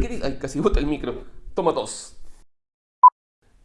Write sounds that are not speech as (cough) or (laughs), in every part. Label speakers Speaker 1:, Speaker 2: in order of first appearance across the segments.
Speaker 1: ¿qué dice? Ay, casi bota el micro. Toma dos.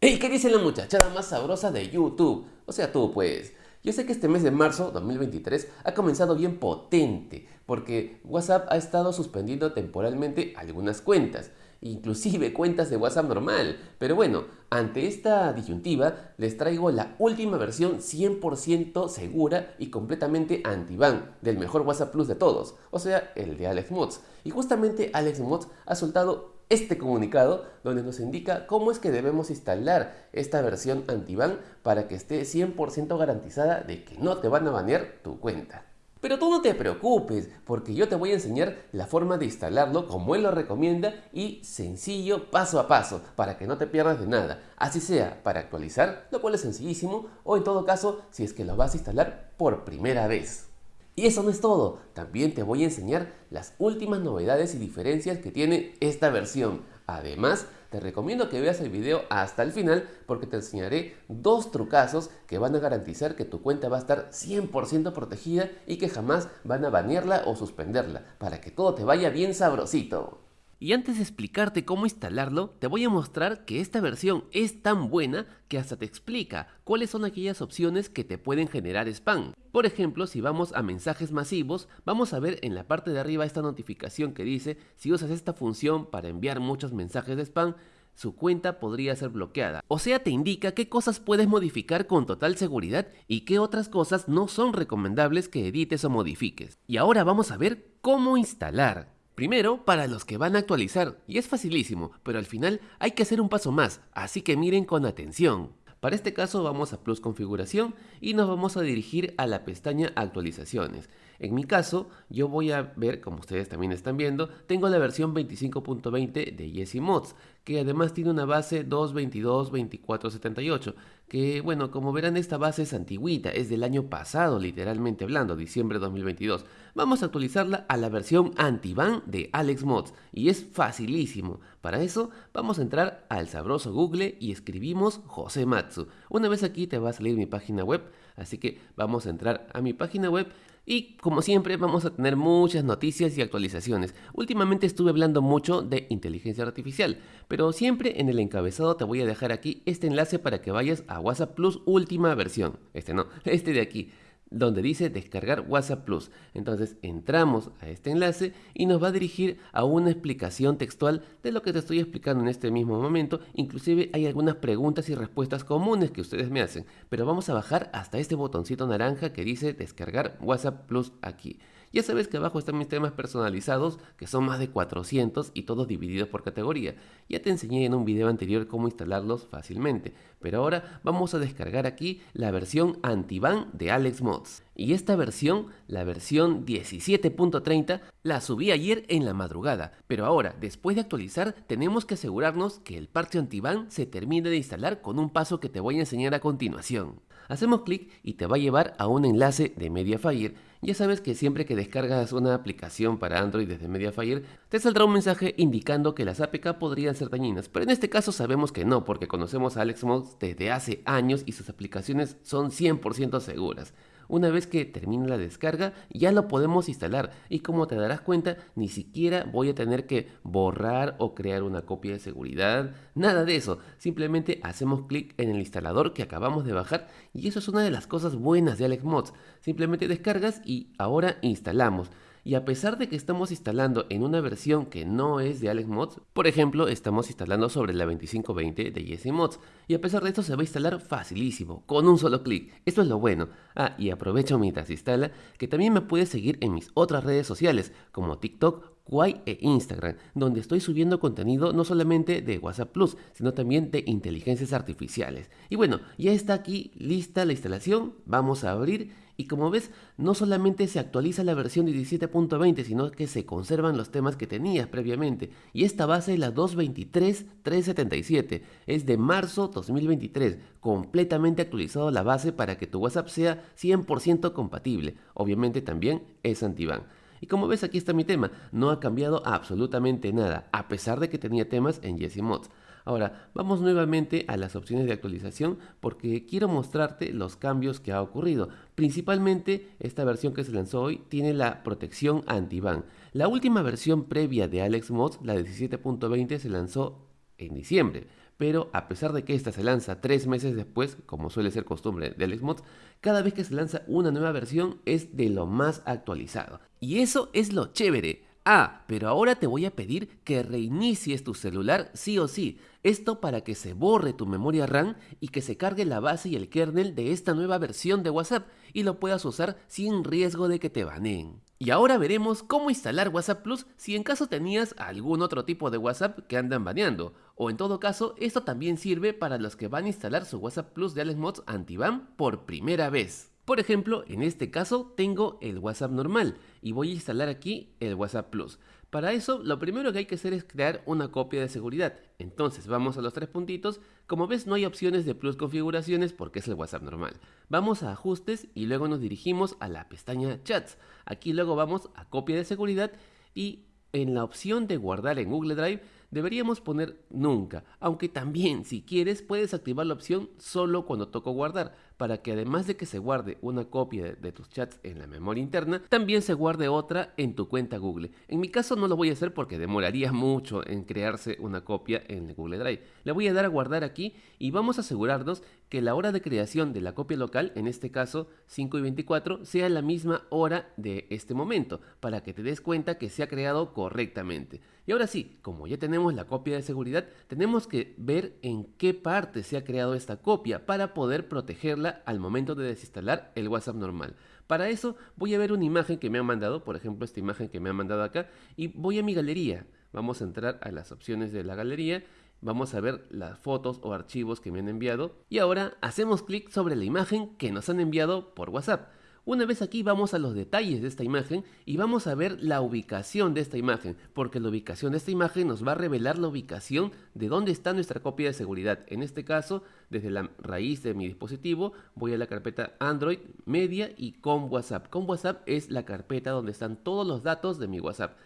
Speaker 1: ¡Ey! ¿Qué dice la muchachada más sabrosa de YouTube? O sea, tú pues. Yo sé que este mes de marzo 2023 ha comenzado bien potente porque WhatsApp ha estado suspendiendo temporalmente algunas cuentas, inclusive (laughs) cuentas de WhatsApp normal. Pero bueno, ante esta disyuntiva les traigo la última versión 100% segura y completamente anti-ban del mejor WhatsApp Plus de todos, o sea, el de Alex Mods. Y justamente Alex Mods ha soltado este comunicado donde nos indica cómo es que debemos instalar esta versión anti-ban para que esté 100% garantizada de que no te van a banear tu cuenta. Pero tú no te preocupes, porque yo te voy a enseñar la forma de instalarlo como él lo recomienda y sencillo paso a paso, para que no te pierdas de nada. Así sea para actualizar, lo cual es sencillísimo, o en todo caso si es que lo vas a instalar por primera vez. Y eso no es todo, también te voy a enseñar las últimas novedades y diferencias que tiene esta versión. Además, te recomiendo que veas el video hasta el final porque te enseñaré dos trucazos que van a garantizar que tu cuenta va a estar 100% protegida y que jamás van a banearla o suspenderla para que todo te vaya bien sabrosito. Y antes de explicarte cómo instalarlo, te voy a mostrar que esta versión es tan buena que hasta te explica cuáles son aquellas opciones que te pueden generar spam. Por ejemplo, si vamos a mensajes masivos, vamos a ver en la parte de arriba esta notificación que dice si usas esta función para enviar muchos mensajes de spam, su cuenta podría ser bloqueada. O sea, te indica qué cosas puedes modificar con total seguridad y qué otras cosas no son recomendables que edites o modifiques. Y ahora vamos a ver cómo instalar. Primero, para los que van a actualizar, y es facilísimo, pero al final hay que hacer un paso más, así que miren con atención. Para este caso vamos a Plus Configuración y nos vamos a dirigir a la pestaña Actualizaciones. En mi caso, yo voy a ver, como ustedes también están viendo, tengo la versión 25.20 de Yesi Mods, que además tiene una base 2.22.24.78, que bueno, como verán esta base es antigüita, es del año pasado literalmente hablando, diciembre de 2022. Vamos a actualizarla a la versión anti-ban de Alex Mods, y es facilísimo. Para eso, vamos a entrar al sabroso Google y escribimos José Matsu. Una vez aquí te va a salir mi página web, así que vamos a entrar a mi página web y como siempre vamos a tener muchas noticias y actualizaciones. Últimamente estuve hablando mucho de inteligencia artificial, pero siempre en el encabezado te voy a dejar aquí este enlace para que vayas a WhatsApp Plus última versión. Este no, (laughs) este de aquí donde dice descargar WhatsApp Plus. Entonces entramos a este enlace y nos va a dirigir a una explicación textual de lo que te estoy explicando en este mismo momento. Inclusive hay algunas preguntas y respuestas comunes que ustedes me hacen. Pero vamos a bajar hasta este botoncito naranja que dice descargar WhatsApp Plus aquí. Ya sabes que abajo están mis temas personalizados, que son más de 400 y todos divididos por categoría. Ya te enseñé en un video anterior cómo instalarlos fácilmente, pero ahora vamos a descargar aquí la versión anti-ban de Alex Mods. Y esta versión, la versión 17.30, la subí ayer en la madrugada, pero ahora, después de actualizar, tenemos que asegurarnos que el parche anti-ban se termine de instalar con un paso que te voy a enseñar a continuación. Hacemos clic y te va a llevar a un enlace de Mediafire. Ya sabes que siempre que descargas una aplicación para Android desde Mediafire, te saldrá un mensaje indicando que las APK podrían ser dañinas, pero en este caso sabemos que no, porque conocemos a AlexMods desde hace años y sus aplicaciones son 100% seguras. Una vez que termine la descarga ya lo podemos instalar. Y como te darás cuenta ni siquiera voy a tener que borrar o crear una copia de seguridad, nada de eso, simplemente hacemos clic en el instalador que acabamos de bajar y eso es una de las cosas buenas de Alex Mods, simplemente descargas y ahora instalamos y a pesar de que estamos instalando en una versión que no es de Alex Mods, por ejemplo, estamos instalando sobre la 2520 de Jesse Mods, y a pesar de esto se va a instalar facilísimo, con un solo clic, esto es lo bueno. Ah, y aprovecho mientras instala que también me puedes seguir en mis otras redes sociales, como TikTok, Kwai e Instagram, donde estoy subiendo contenido no solamente de WhatsApp Plus, sino también de inteligencias artificiales. Y bueno, ya está aquí lista la instalación, vamos a abrir y como ves, no solamente se actualiza la versión 17.20, sino que se conservan los temas que tenías previamente. Y esta base es la 223.377, es de marzo 2023, completamente actualizado la base para que tu WhatsApp sea 100% compatible. Obviamente también es anti-ban. Y como ves aquí está mi tema, no ha cambiado absolutamente nada, a pesar de que tenía temas en Jesse Mods. Ahora, vamos nuevamente a las opciones de actualización porque quiero mostrarte los cambios que ha ocurrido. Principalmente, esta versión que se lanzó hoy tiene la protección anti-ban. La última versión previa de Alex Mods, la 17.20, se lanzó en diciembre pero a pesar de que esta se lanza tres meses después, como suele ser costumbre de Mods, cada vez que se lanza una nueva versión es de lo más actualizado. Y eso es lo chévere. Ah, pero ahora te voy a pedir que reinicies tu celular sí o sí. Esto para que se borre tu memoria RAM y que se cargue la base y el kernel de esta nueva versión de WhatsApp y lo puedas usar sin riesgo de que te baneen. Y ahora veremos cómo instalar WhatsApp Plus si en caso tenías algún otro tipo de WhatsApp que andan baneando. O en todo caso, esto también sirve para los que van a instalar su WhatsApp Plus de AlexMods Anti-Ban por primera vez. Por ejemplo, en este caso tengo el WhatsApp normal y voy a instalar aquí el WhatsApp Plus. Para eso, lo primero que hay que hacer es crear una copia de seguridad. Entonces, vamos a los tres puntitos. Como ves, no hay opciones de Plus configuraciones porque es el WhatsApp normal. Vamos a ajustes y luego nos dirigimos a la pestaña chats. Aquí luego vamos a copia de seguridad y en la opción de guardar en Google Drive deberíamos poner nunca, aunque también si quieres puedes activar la opción solo cuando toco guardar, para que además de que se guarde una copia de, tus chats en la memoria interna, también se guarde otra en tu cuenta Google. En mi caso no lo voy a hacer porque demoraría mucho en crearse una copia en Google Drive. Le voy a dar a guardar aquí y vamos a asegurarnos que la hora de creación de la copia local, en este caso 5 y 24, sea la misma hora de este momento, para que te des cuenta que se ha creado correctamente. Y ahora sí, como ya tenemos la copia de seguridad, tenemos que ver en qué parte se ha creado esta copia para poder protegerla al momento de desinstalar el WhatsApp normal. Para eso voy a ver una imagen que me han mandado, por ejemplo esta imagen que me han mandado acá, y voy a mi galería. Vamos a entrar a las opciones de la galería Vamos a ver las fotos o archivos que me han enviado y ahora hacemos clic sobre la imagen que nos han enviado por WhatsApp. Una vez aquí vamos a los detalles de esta imagen y vamos a ver la ubicación de esta imagen, porque la ubicación de esta imagen nos va a revelar la ubicación de dónde está nuestra copia de seguridad. En este caso, desde la raíz de mi dispositivo, voy a la carpeta Android, Media y con WhatsApp. Con WhatsApp es la carpeta donde están todos los datos de mi WhatsApp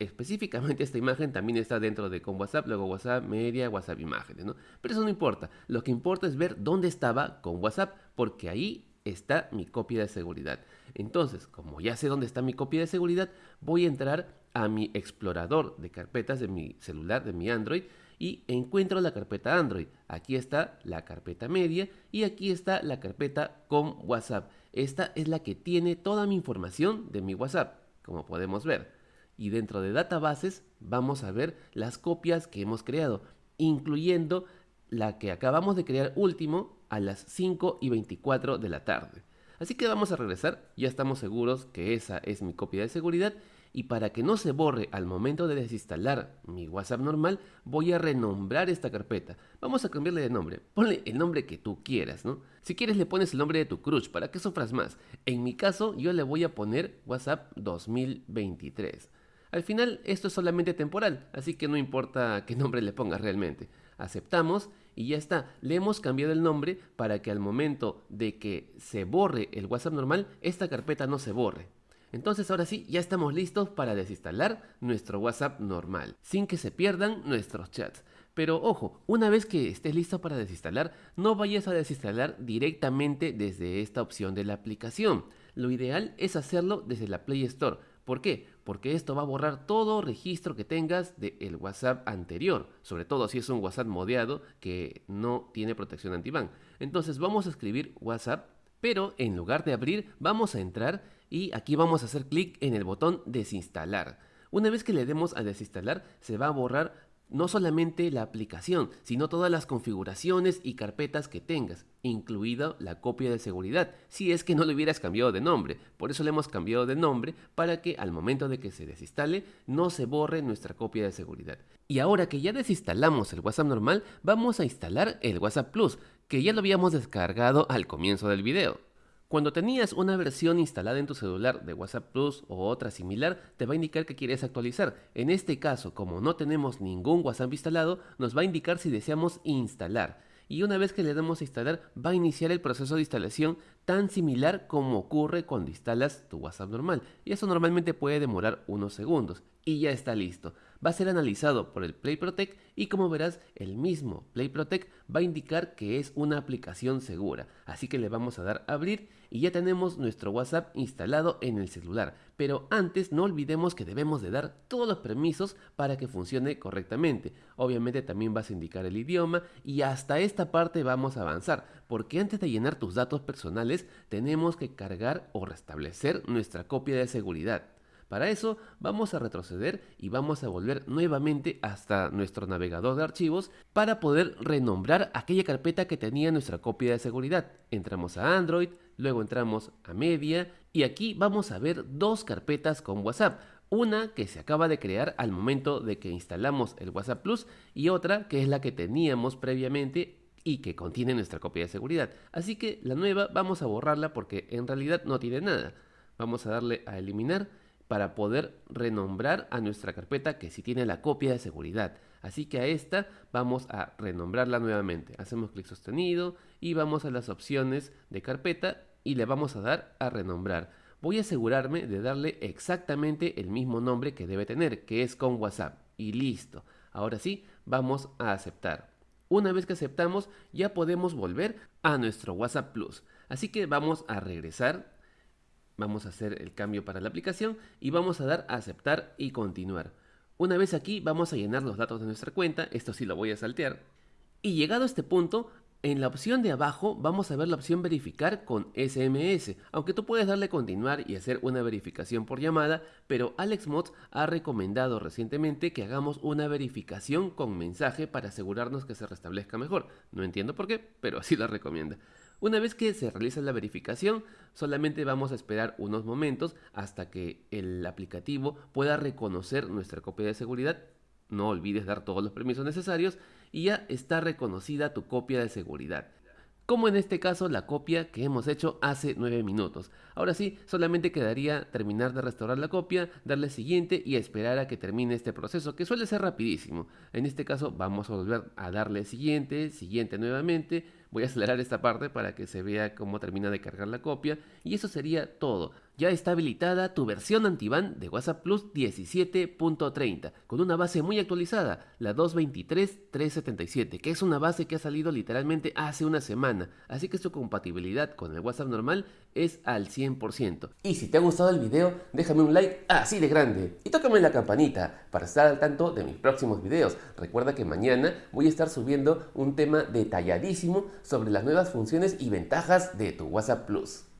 Speaker 1: específicamente esta imagen también está dentro de con WhatsApp, luego WhatsApp media, WhatsApp imágenes, ¿no? Pero eso no importa. Lo que importa es ver dónde estaba con WhatsApp, porque ahí está mi copia de seguridad. Entonces, como ya sé dónde está mi copia de seguridad, voy a entrar a mi explorador de carpetas de mi celular, de mi Android, y encuentro la carpeta Android. Aquí está la carpeta media y aquí está la carpeta con WhatsApp. Esta es la que tiene toda mi información de mi WhatsApp, como podemos ver. Y dentro de databases vamos a ver las copias que hemos creado, incluyendo la que acabamos de crear último a las 5 y 24 de la tarde. Así que vamos a regresar, ya estamos seguros que esa es mi copia de seguridad y para que no se borre al momento de desinstalar mi WhatsApp normal, voy a renombrar esta carpeta. Vamos a cambiarle de nombre. Ponle el nombre que tú quieras, ¿no? Si quieres le pones el nombre de tu crush para que sufras más. En mi caso, yo le voy a poner WhatsApp 2023. Al final, esto es solamente temporal, así que no importa qué nombre le pongas realmente. Aceptamos y ya está. Le hemos cambiado el nombre para que al momento de que se borre el WhatsApp normal, esta carpeta no se borre. Entonces ahora sí, ya estamos listos para desinstalar nuestro WhatsApp normal, sin que se pierdan nuestros chats. Pero ojo, una vez que estés listo para desinstalar, no vayas a desinstalar directamente desde esta opción de la aplicación. Lo ideal es hacerlo desde la Play Store. ¿Por qué? Porque esto va a borrar todo registro que tengas del WhatsApp anterior, sobre todo si es un WhatsApp modeado que no tiene protección anti-ban. Entonces vamos a escribir WhatsApp, pero en lugar de abrir, vamos a entrar y aquí vamos a hacer clic en el botón desinstalar. Una vez que le demos a desinstalar, se va a borrar no solamente la aplicación, sino todas las configuraciones y carpetas que tengas, incluida la copia de seguridad, si es que no le hubieras cambiado de nombre. Por eso le hemos cambiado de nombre para que al momento de que se desinstale no se borre nuestra copia de seguridad. Y ahora que ya desinstalamos el WhatsApp normal, vamos a instalar el WhatsApp Plus, que ya lo habíamos descargado al comienzo del video. Cuando tenías una versión instalada en tu celular de WhatsApp Plus o otra similar, te va a indicar que quieres actualizar. En este caso, como no tenemos ningún WhatsApp instalado, nos va a indicar si deseamos instalar. Y una vez que le damos a instalar, va a iniciar el proceso de instalación tan similar como ocurre cuando instalas tu WhatsApp normal. Y eso normalmente puede demorar unos segundos. Y ya está listo. Va a ser analizado por el Play Protect y como verás el mismo Play Protect va a indicar que es una aplicación segura. Así que le vamos a dar a abrir y ya tenemos nuestro WhatsApp instalado en el celular. Pero antes no olvidemos que debemos de dar todos los permisos para que funcione correctamente. Obviamente también vas a indicar el idioma y hasta esta parte vamos a avanzar porque antes de llenar tus datos personales tenemos que cargar o restablecer nuestra copia de seguridad. Para eso vamos a retroceder y vamos a volver nuevamente hasta nuestro navegador de archivos para poder renombrar aquella carpeta que tenía nuestra copia de seguridad. Entramos a Android, luego entramos a Media y aquí vamos a ver dos carpetas con WhatsApp. Una que se acaba de crear al momento de que instalamos el WhatsApp Plus y otra que es la que teníamos previamente y que contiene nuestra copia de seguridad. Así que la nueva vamos a borrarla porque en realidad no tiene nada. Vamos a darle a eliminar para poder renombrar a nuestra carpeta que sí tiene la copia de seguridad. Así que a esta vamos a renombrarla nuevamente. Hacemos clic sostenido y vamos a las opciones de carpeta y le vamos a dar a renombrar. Voy a asegurarme de darle exactamente el mismo nombre que debe tener, que es con WhatsApp. Y listo. Ahora sí, vamos a aceptar. Una vez que aceptamos, ya podemos volver a nuestro WhatsApp Plus. Así que vamos a regresar Vamos a hacer el cambio para la aplicación y vamos a dar a aceptar y continuar. Una vez aquí vamos a llenar los datos de nuestra cuenta, esto sí lo voy a saltear. Y llegado a este punto, en la opción de abajo vamos a ver la opción verificar con SMS, aunque tú puedes darle continuar y hacer una verificación por llamada, pero AlexMods ha recomendado recientemente que hagamos una verificación con mensaje para asegurarnos que se restablezca mejor. No entiendo por qué, pero así la recomienda. Una vez que se realiza la verificación, solamente vamos a esperar unos momentos hasta que el aplicativo pueda reconocer nuestra copia de seguridad. No olvides dar todos los permisos necesarios y ya está reconocida tu copia de seguridad como en este caso la copia que hemos hecho hace 9 minutos. Ahora sí, solamente quedaría terminar de restaurar la copia, darle siguiente y esperar a que termine este proceso, que suele ser rapidísimo. En este caso vamos a volver a darle siguiente, siguiente nuevamente, voy a acelerar esta parte para que se vea cómo termina de cargar la copia y eso sería todo ya está habilitada tu versión antiban de WhatsApp Plus 17.30 con una base muy actualizada, la 223.377, que es una base que ha salido literalmente hace una semana, así que su compatibilidad con el WhatsApp normal es al 100%. Y si te ha gustado el video, déjame un like así de grande y tócame la campanita para estar al tanto de mis próximos videos. Recuerda que mañana voy a estar subiendo un tema detalladísimo sobre las nuevas funciones y ventajas de tu WhatsApp Plus.